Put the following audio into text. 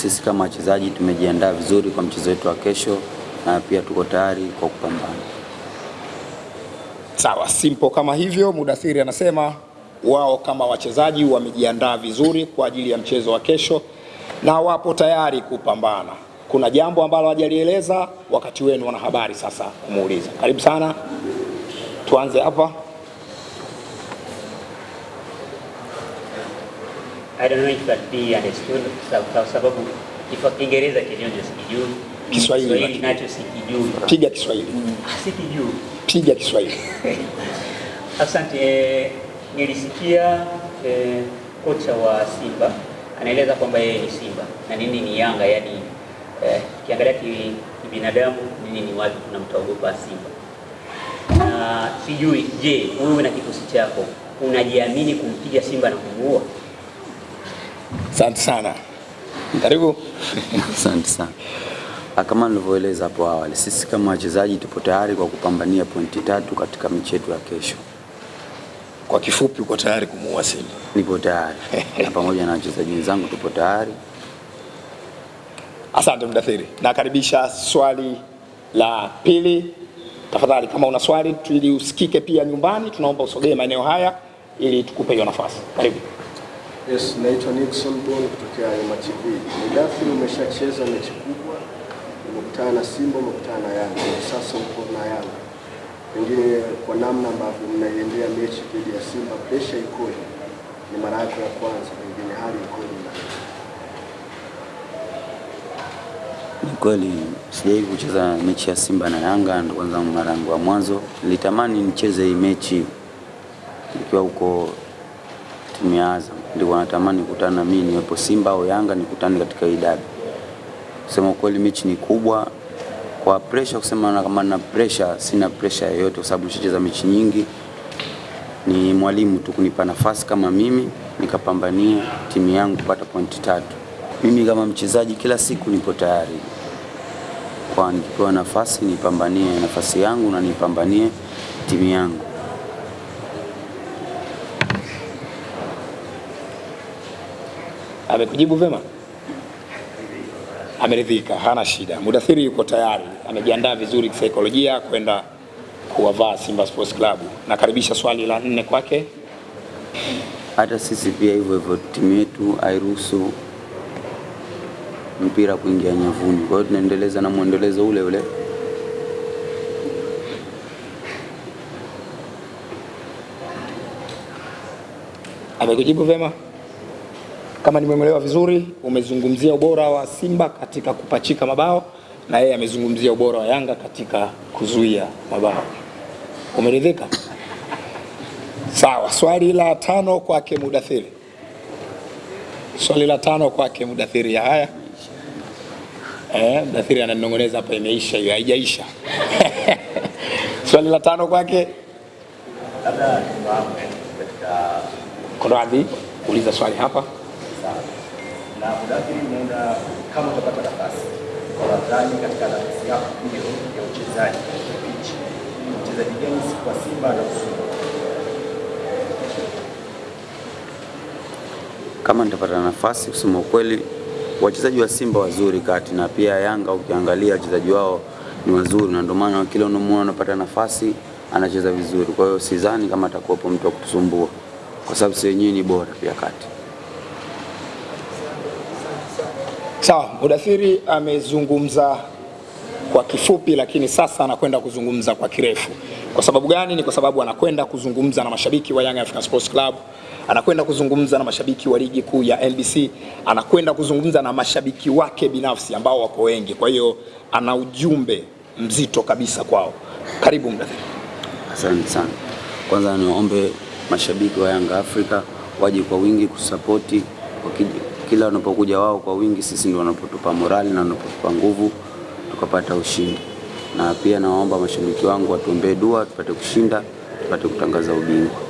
sisi kama wachezaji tumejiandaa vizuri kwa mchezo wetu wa kesho na pia tuko tayari kwa kupambana. Sawa, simple kama hivyo. Mudathiri anasema wao kama wachezaji wamejiandaa vizuri kwa ajili ya mchezo wa kesho na wapo tayari kupambana. Kuna jambo ambalo hajalieleza, wakati wenu wanahabari sasa kumuuliza. Karibu sana, tuanze hapa. I don't know if that be understood kwa sababu kwa Kiingereza kinyonjo sikijui, Kiswahili nacho sikijui, Piga Kiswahili, sikijui. piga Kiswahili. Asante. Eh, nilisikia eh, kocha wa Simba anaeleza kwamba yeye ni Simba na nini ni Yanga, yani eh, kiangalia ki- kibinadamu nini ni watu tunamtaogopa Simba na sijui, je, wewe na kikosi chako unajiamini kumpiga Simba na kumuua? Asante sana, karibu. Asante sana. Ah, Kama nilivyoeleza hapo awali, sisi kama wachezaji tupo tayari kwa kupambania pointi tatu katika mechi yetu ya kesho. Kwa kifupi, uko tayari kumuua Simba? Nipo tayari na pamoja na wachezaji wenzangu tupo tayari. Asante Mdathiri, nakaribisha swali la pili. Tafadhali, kama una swali ili usikike pia nyumbani, tunaomba usogee maeneo haya ili tukupe hiyo nafasi. Karibu. Yes, naitwa Nixon Bon kutokea Ayoma TV. Nidafi, umeshacheza mechi kubwa, umekutana na Simba, umekutana na Yanga, sasa uko na Yanga. Pengine kwa namna ambavyo mnaiendea mechi dhidi ya Simba, presha ikoje? Ni mara yako ya kwanza, pengine hali ikoje? Ni kweli sijawahi kucheza mechi ya Simba na Yanga, ndo kwanza mara yangu ya mwanzo. Nilitamani nicheze hii mechi nikiwa huko timu ya Azam, ndio wanatamani kukutana na mimi niwepo Simba au Yanga nikutane katika hii dabi. Kusema kweli mechi ni kubwa kwa pressure, kusema na kama na pressure, sina pressure yoyote kwa sababu nishacheza mechi nyingi. Ni mwalimu tu kunipa nafasi kama mimi nikapambania timu yangu kupata pointi tatu. Mimi kama mchezaji kila siku nipo tayari kwa nikipewa nafasi nipambanie nafasi yangu na nipambanie timu yangu. Amekujibu vema, ameridhika, hana shida. Mudathiri yuko tayari, amejiandaa vizuri kisaikolojia kwenda kuwavaa Simba Sports Club. Nakaribisha swali la nne kwake. Hata sisi pia hivyo hivyo, timu yetu hairuhusu mpira kuingia nyavuni, kwa hiyo tunaendeleza na mwendelezo ule ule. Amekujibu vema. Kama nimemwelewa vizuri, umezungumzia ubora wa Simba katika kupachika mabao na yeye amezungumzia ubora wa Yanga katika kuzuia mabao. Umeridhika? Sawa. Swali la tano kwake Mudathiri. Swali la tano kwake Mudathiri. Haya, eh, Mudathiri ananong'oneza hapa, imeisha hiyo, haijaisha. Swali la tano kwake kwa Konradi, uliza swali hapa. Na Mudathiri, unaenda kama utapata nafasi. Kwa wadhani katika nafasi yako hiyo ya uchezaji katika pichi, mchezaji gani kwa Simba na kusuma Kama nitapata nafasi, kusema ukweli, wachezaji wa Simba wazuri kati na pia Yanga, ukiangalia wachezaji wao ni wazuri, na ndio maana kila unamuona anapata nafasi anacheza vizuri. Kwa hiyo sidhani kama atakuwepo mtu wa kutusumbua, kwa sababu si wenyewe ni bora pia kati. Sawa, Mudathiri amezungumza kwa kifupi, lakini sasa anakwenda kuzungumza kwa kirefu. Kwa sababu gani? Ni kwa sababu anakwenda kuzungumza na mashabiki wa Young African Sports Club, anakwenda kuzungumza na mashabiki wa ligi kuu ya NBC, anakwenda kuzungumza na mashabiki wake binafsi ambao wako wengi. Kwa hiyo ana ujumbe mzito kabisa kwao. Karibu Mudathiri. Asante sana. Kwanza niwaombe mashabiki wa Young Africa waje kwa wingi kusapoti. Kila wanapokuja wao kwa wingi, sisi ndio wanapotupa morali na wanapotupa nguvu tukapata ushindi. Na pia nawaomba mashabiki wangu watuombee dua tupate kushinda, tupate kutangaza ubingwa.